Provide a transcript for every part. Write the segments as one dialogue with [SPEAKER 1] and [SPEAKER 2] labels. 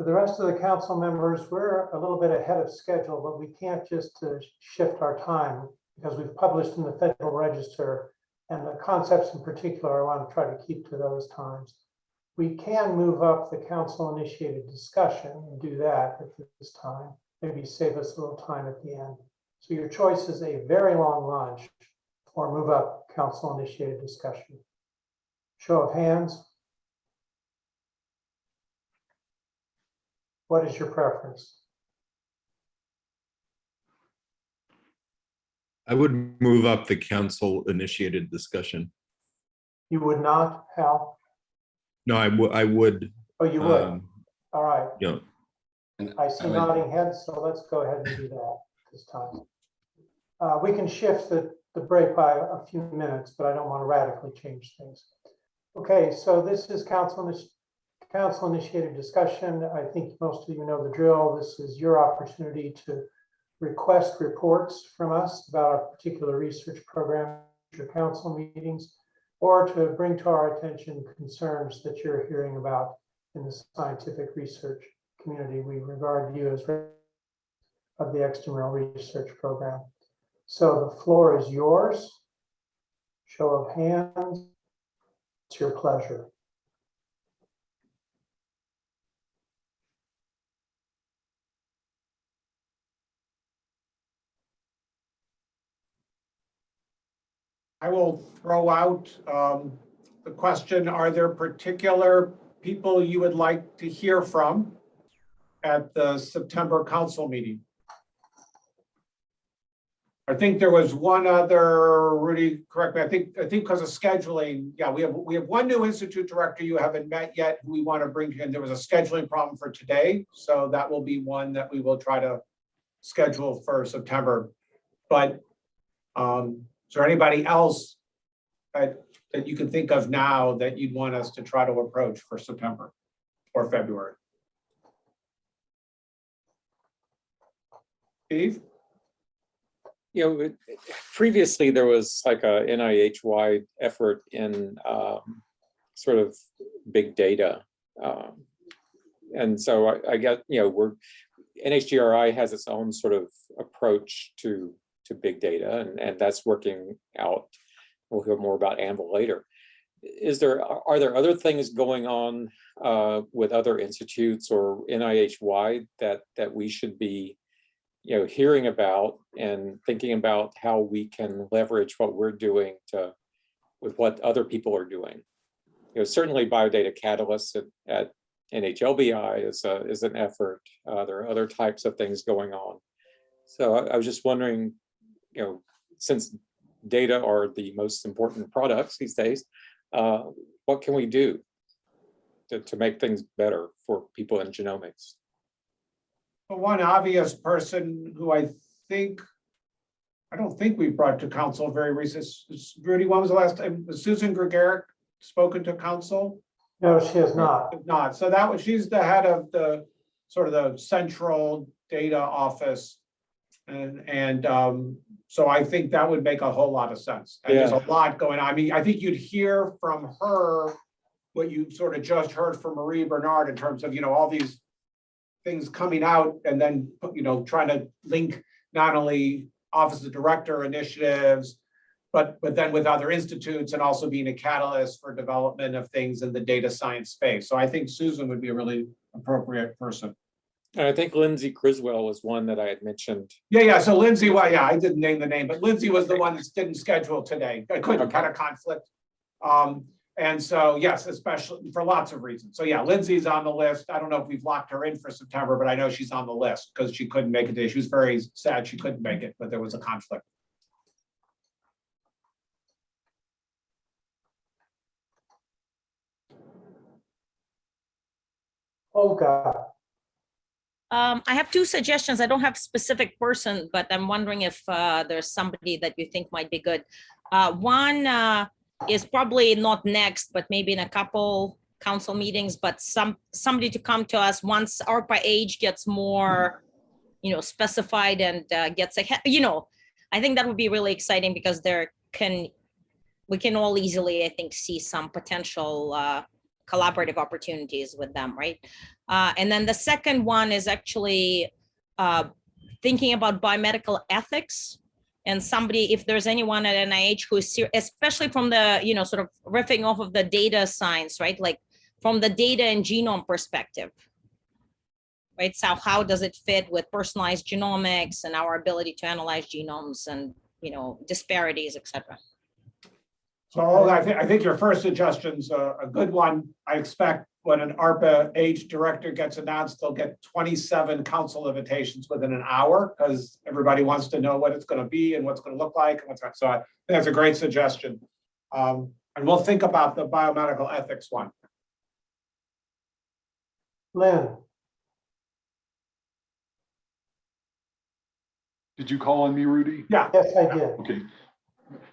[SPEAKER 1] For the rest of the council members, we're a little bit ahead of schedule, but we can't just uh, shift our time because we've published in the Federal Register and the concepts in particular, I want to try to keep to those times. We can move up the council initiated discussion and do that at this time, maybe save us a little time at the end. So your choice is a very long lunch or move up council initiated discussion. Show of hands. What is your preference?
[SPEAKER 2] I would move up the council initiated discussion.
[SPEAKER 1] You would not, Hal?
[SPEAKER 2] No, I would, I would,
[SPEAKER 1] Oh, you would?
[SPEAKER 2] um,
[SPEAKER 1] All right.
[SPEAKER 2] you know,
[SPEAKER 3] And
[SPEAKER 1] I see
[SPEAKER 3] would-
[SPEAKER 1] nodding heads, so let's go ahead and do that this time. Uh, we can shift the, the break by a few minutes, but I don't want to radically change things. Okay, so this is council, initi- council initiated discussion. I think most of you know the drill. This is your opportunity to request reports from us about a particular research program, your council meetings, or to bring to our attention concerns that you're hearing about in the scientific research community, we regard you as of the extramural research program. So the floor is yours. Show of hands. It's your pleasure.
[SPEAKER 4] I will throw out um, the question, are there particular people you would like to hear from at the September council meeting? I think there was one other, Rudy, correct me, I think, I think because of scheduling, yeah, we have, we have one new institute director you haven't met yet, who we want to bring in. There was a scheduling problem for today, so that will be one that we will try to schedule for September. But um, is there anybody else that, that you can think of now that you'd want us to try to approach for September or February? Steve?
[SPEAKER 5] you know, previously there was like a NIH-wide effort in um, sort of big data. um, And so I, I get, you know, we're, NHGRI has its own sort of approach to, to big data and, and that's working out. We'll hear more about AnVIL later. Is there, are there other things going on uh, with other institutes or NIH-wide that, that we should be you know, hearing about and thinking about how we can leverage what we're doing to, with what other people are doing. You know, certainly biodata catalysts at, at NHLBI is a, is an effort. Uh, there are other types of things going on. So I, I was just wondering, you know, since data are the most important products these days, uh, what can we do to, to make things better for people in genomics?
[SPEAKER 4] The one obvious person who I think, I don't think we brought to council very recent, Rudy, when was the last time, was Susan Gregurick spoken to council?
[SPEAKER 1] No, she has not.
[SPEAKER 4] Not, so that was, she's the head of the, sort of the central data office. And, and, um, so I think that would make a whole lot of sense. And there's a lot going on. I mean, I think you'd hear from her what you sort of just heard from Marie Bernard in terms of, you know, all these things coming out and then, you know, trying to link not only Office of Director initiatives, but, but then with other institutes and also being a catalyst for development of things in the data science space. So I think Susan would be a really appropriate person.
[SPEAKER 5] And I think Lindsay Criswell was one that I had mentioned.
[SPEAKER 4] Yeah, yeah, so Lindsay, well, yeah, I didn't name the name, but Lindsay was the one that didn't schedule today. I couldn't kind of conflict. Um, and so, yes, especially for lots of reasons. So yeah, Lindsay's on the list. I don't know if we've locked her in for September, but I know she's on the list because she couldn't make it today. She was very sad she couldn't make it, but there was a conflict.
[SPEAKER 1] Olga,
[SPEAKER 6] Um, I have two suggestions. I don't have specific person, but I'm wondering if uh, there's somebody that you think might be good. Uh, one uh, is probably not next, but maybe in a couple council meetings, but some, somebody to come to us once ARPA-H gets more, you know, specified and uh, gets ahead, you know, I think that would be really exciting because there can, we can all easily, I think, see some potential uh, collaborative opportunities with them, right? Uh, and then the second one is actually uh, thinking about biomedical ethics. And somebody, if there's anyone at NIH who is, especially from the, you know, sort of riffing off of the data science, right? Like from the data and genome perspective. Right, so how does it fit with personalized genomics and our ability to analyze genomes and, you know, disparities, et cetera?
[SPEAKER 4] So I think, I think your first suggestion's a, a good one. I expect when an ARPA-H director gets announced, they'll get twenty-seven council invitations within an hour because everybody wants to know what it's gonna be and what's gonna look like and what's, so I think that's a great suggestion. Um, and we'll think about the biomedical ethics one.
[SPEAKER 1] Lynn,
[SPEAKER 3] Did you call on me, Rudy?
[SPEAKER 4] Yeah,
[SPEAKER 1] yes, I did.
[SPEAKER 3] Okay.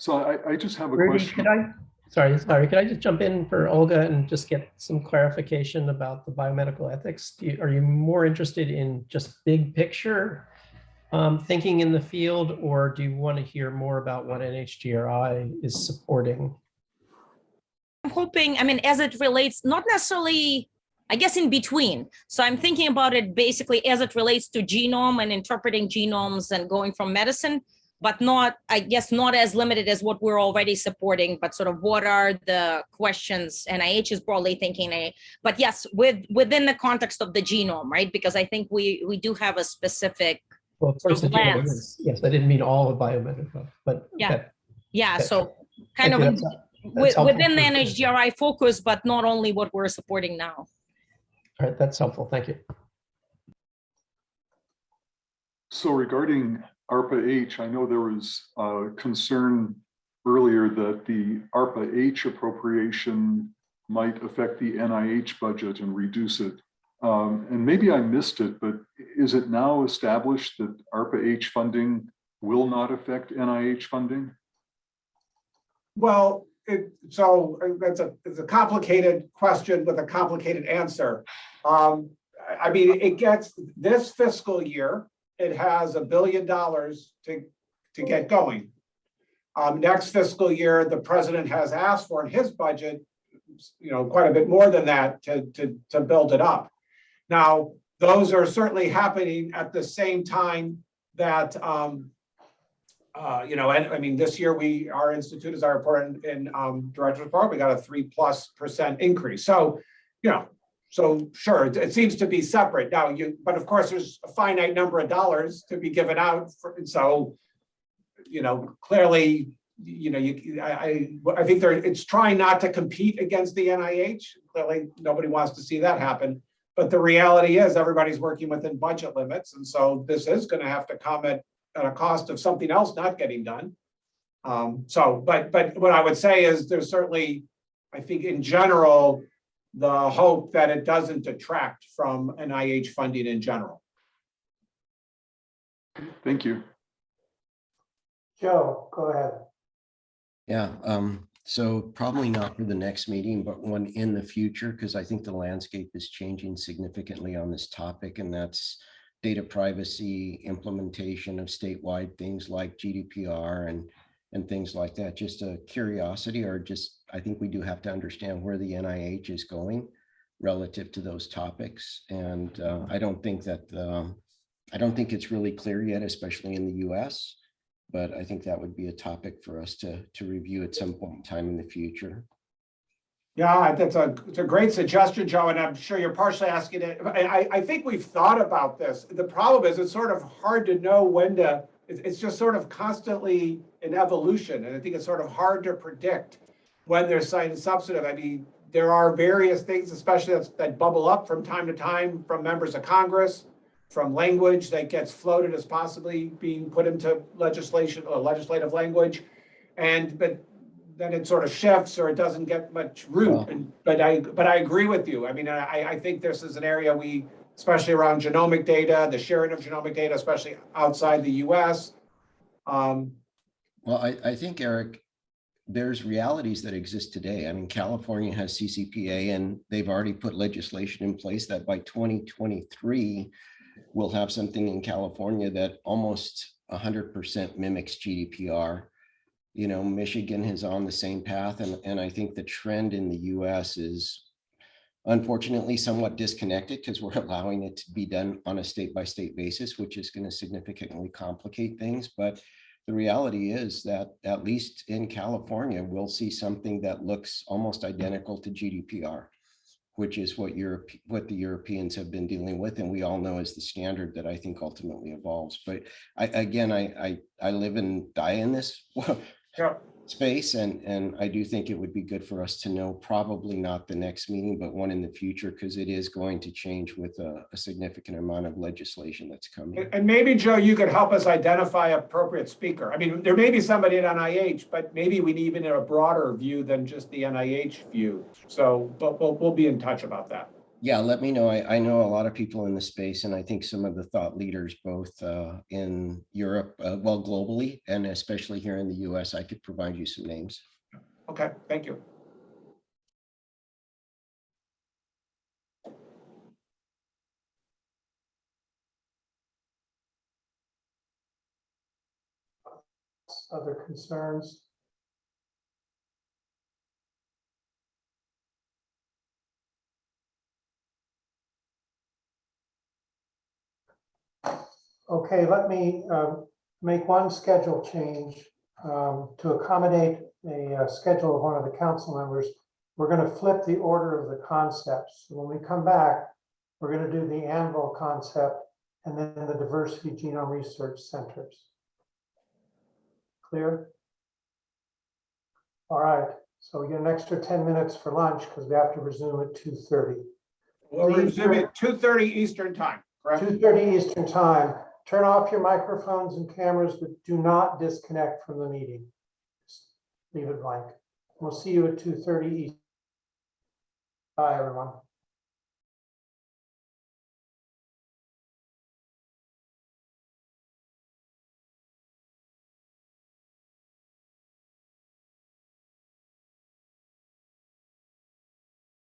[SPEAKER 3] So I, I just have a
[SPEAKER 7] Rudy,
[SPEAKER 3] question.
[SPEAKER 7] could I, sorry, sorry, could I just jump in for Olga and just get some clarification about the biomedical ethics? Do you, are you more interested in just big picture um, thinking in the field, or do you want to hear more about what NHGRI is supporting?
[SPEAKER 6] I'm hoping, I mean, as it relates, not necessarily, I guess in between. So I'm thinking about it basically as it relates to genome and interpreting genomes and going from medicine, but not, I guess, not as limited as what we're already supporting, but sort of what are the questions NIH is broadly thinking. But yes, with, within the context of the genome, right? Because I think we, we do have a specific,
[SPEAKER 7] Well, of
[SPEAKER 6] Sort
[SPEAKER 7] course,
[SPEAKER 6] of
[SPEAKER 7] the genome is- yes, I didn't mean all of biomedical, but.
[SPEAKER 6] Yeah.
[SPEAKER 7] okay,
[SPEAKER 6] yeah,
[SPEAKER 7] Okay.
[SPEAKER 6] so kind of
[SPEAKER 7] you,
[SPEAKER 6] in-
[SPEAKER 7] that's- that's
[SPEAKER 6] within the NHGRI focus, but not only what we're supporting now.
[SPEAKER 7] All right, that's helpful, thank you.
[SPEAKER 3] So regarding ARPA H, I know there was uh concern earlier that the ARPA H appropriation might affect the NIH budget and reduce it. Um, and maybe I missed it, but is it now established that ARPA H funding will not affect NIH funding?
[SPEAKER 4] well, it, so uh, that's a, it's a complicated question with a complicated answer. Um, I mean, it gets, this fiscal year, it has a billion dollars to, to get going. Um, next fiscal year, the president has asked for in his budget, you know, quite a bit more than that to, to, to build it up. Now, those are certainly happening at the same time that, um, uh, you know, and I mean, this year we, our institute, as I reported in, in, um, Director's Report, we got a three plus percent increase. So, you know, so sure, it, seems to be separate now, you, but of course, there's a finite number of dollars to be given out for, so, you know, clearly, you know, you, I, I, I think there, it's trying not to compete against the NIH. Clearly, nobody wants to see that happen. But the reality is everybody's working within budget limits. And so this is going to have to come at, at a cost of something else not getting done. Um, so, but, but what I would say is there's certainly, I think in general, the hope that it doesn't detract from NIH funding in general.
[SPEAKER 3] Thank you.
[SPEAKER 1] Joe, go ahead.
[SPEAKER 8] Yeah, um, so probably not for the next meeting, but one in the future, because I think the landscape is changing significantly on this topic, and that's data privacy, implementation of statewide things like GDPR and and things like that. Just a curiosity, or just, I think we do have to understand where the NIH is going relative to those topics. And uh, I don't think that, um, I don't think it's really clear yet, especially in the US. But I think that would be a topic for us to, to review at some point in time in the future.
[SPEAKER 4] Yeah, that's a, it's a great suggestion, Joe, and I'm sure you're partially asking it. I, I, I think we've thought about this. The problem is it's sort of hard to know when to, it's, just sort of constantly in evolution. And I think it's sort of hard to predict when they're citing substantive. I mean, there are various things, especially that's, that bubble up from time to time from members of Congress, from language that gets floated as possibly being put into legislation or legislative language. And, but then it sort of shifts or it doesn't get much root.
[SPEAKER 8] Well-
[SPEAKER 4] And, but I, but I agree with you. I mean, I, I think this is an area we, especially around genomic data, the sharing of genomic data, especially outside the US. Um,
[SPEAKER 8] Well, I, I think, Eric, there's realities that exist today. I mean, California has CCPA and they've already put legislation in place that by 2023, we'll have something in California that almost 100% mimics GDPR. You know, Michigan is on the same path and, and I think the trend in the US is unfortunately somewhat disconnected because we're allowing it to be done on a state by state basis, which is going to significantly complicate things. But the reality is that at least in California, we'll see something that looks almost identical to GDPR, which is what Europe, what the Europeans have been dealing with. And we all know is the standard that I think ultimately evolves. But I, again, I, I, I live and die in this
[SPEAKER 4] Yeah.
[SPEAKER 8] Space and, and I do think it would be good for us to know, probably not the next meeting, but one in the future, because it is going to change with a, a significant amount of legislation that's coming.
[SPEAKER 4] And maybe, Joe, you could help us identify appropriate speaker. I mean, there may be somebody at NIH, but maybe we need even a broader view than just the NIH view. So, but we'll, we'll be in touch about that.
[SPEAKER 8] Yeah, let me know. I, I know a lot of people in the space and I think some of the thought leaders, both uh, in Europe, uh, well, globally, and especially here in the US, I could provide you some names.
[SPEAKER 4] Okay, thank you.
[SPEAKER 1] Other concerns? Okay, let me um, make one schedule change um, to accommodate a uh, schedule of one of the council members. We're going to flip the order of the concepts. So When we come back, we're going to do the AnVIL concept and then the diversity genome research centers. Clear? All right, so we get an extra 10 minutes for lunch because we have to resume at 2:30.
[SPEAKER 4] We'll resume at two thirty Eastern time, correct?
[SPEAKER 1] 2:30 Eastern Time. Turn off your microphones and cameras, but do not disconnect from the meeting. Just Leave it blank. We'll see you at 2:30 Eastern. Bye, everyone.